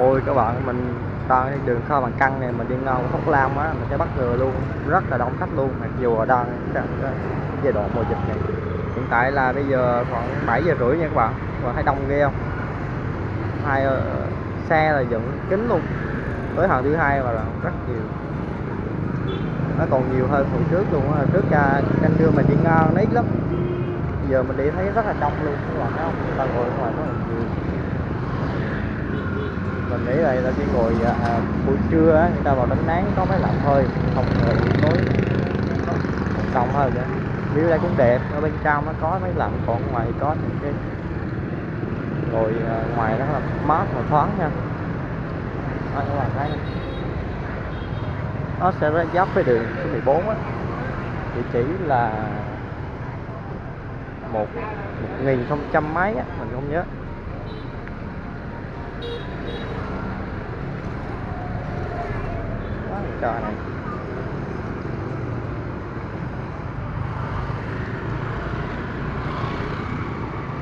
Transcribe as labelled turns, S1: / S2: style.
S1: ôi các bạn mình đang đi đường kho bằng căng này mình đi ngang Phúc Lam á mình sẽ bắt ngừa luôn rất là đông khách luôn mặc dù ở đang trong cái giai đoạn mùa dịch này. Hiện tại là bây giờ khoảng 7 giờ rưỡi nha các bạn và thấy đông ghê không? Hai uh, xe là dựng kín luôn tới hàng thứ hai mà là rất nhiều. Nó còn nhiều hơn hồi trước luôn á trước ra canh đưa mình đi ngang nó ít lắm. Giờ mình đi thấy rất là đông luôn các bạn thấy không? Ta ngồi ngoài rất là nhiều mình nghĩ là ta chỉ ngồi à, à, buổi trưa á người ta vào đánh nắng có máy lạnh thôi không ngồi buổi tối rộng hơn nữa view đây cũng đẹp ở bên trong nó có máy lạnh còn ngoài có những cái ngồi à, ngoài nó là mát và thoáng nha. Đó, các bạn thấy nó sẽ giáp với đường số 14 á. Địa chỉ là một một nghìn không trăm mấy á mình không nhớ. trò này.